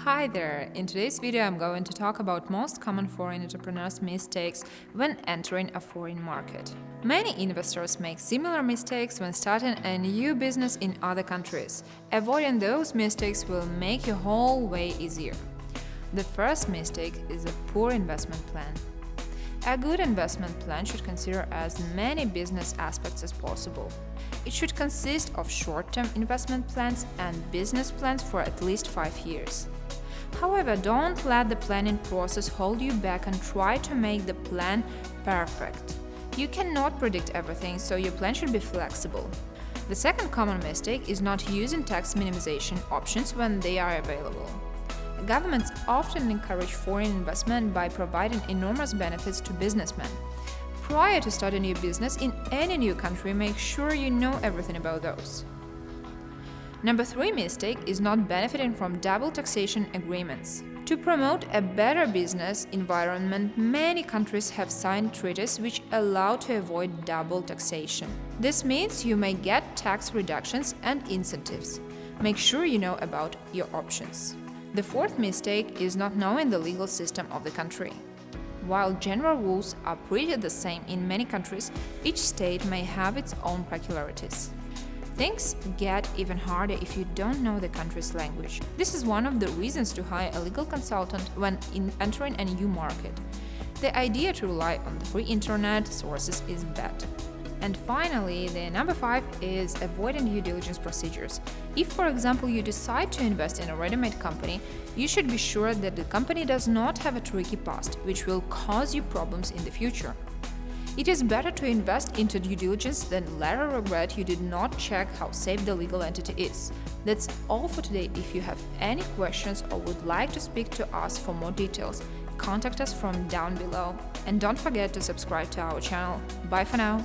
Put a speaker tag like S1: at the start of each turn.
S1: Hi there! In today's video I'm going to talk about most common foreign entrepreneurs' mistakes when entering a foreign market. Many investors make similar mistakes when starting a new business in other countries. Avoiding those mistakes will make your whole way easier. The first mistake is a poor investment plan. A good investment plan should consider as many business aspects as possible. It should consist of short-term investment plans and business plans for at least five years. However, don't let the planning process hold you back and try to make the plan perfect. You cannot predict everything, so your plan should be flexible. The second common mistake is not using tax minimization options when they are available. Governments often encourage foreign investment by providing enormous benefits to businessmen. Prior to starting new business in any new country, make sure you know everything about those. Number 3 mistake is not benefiting from double taxation agreements. To promote a better business environment, many countries have signed treaties which allow to avoid double taxation. This means you may get tax reductions and incentives. Make sure you know about your options. The fourth mistake is not knowing the legal system of the country. While general rules are pretty the same in many countries, each state may have its own peculiarities. Things get even harder if you don't know the country's language. This is one of the reasons to hire a legal consultant when entering a new market. The idea to rely on the free internet sources is bad. And finally, the number 5 is avoiding due diligence procedures. If, for example, you decide to invest in a ready-made company, you should be sure that the company does not have a tricky past, which will cause you problems in the future. It is better to invest into due diligence than later regret you did not check how safe the legal entity is. That's all for today. If you have any questions or would like to speak to us for more details, contact us from down below. And don't forget to subscribe to our channel. Bye for now!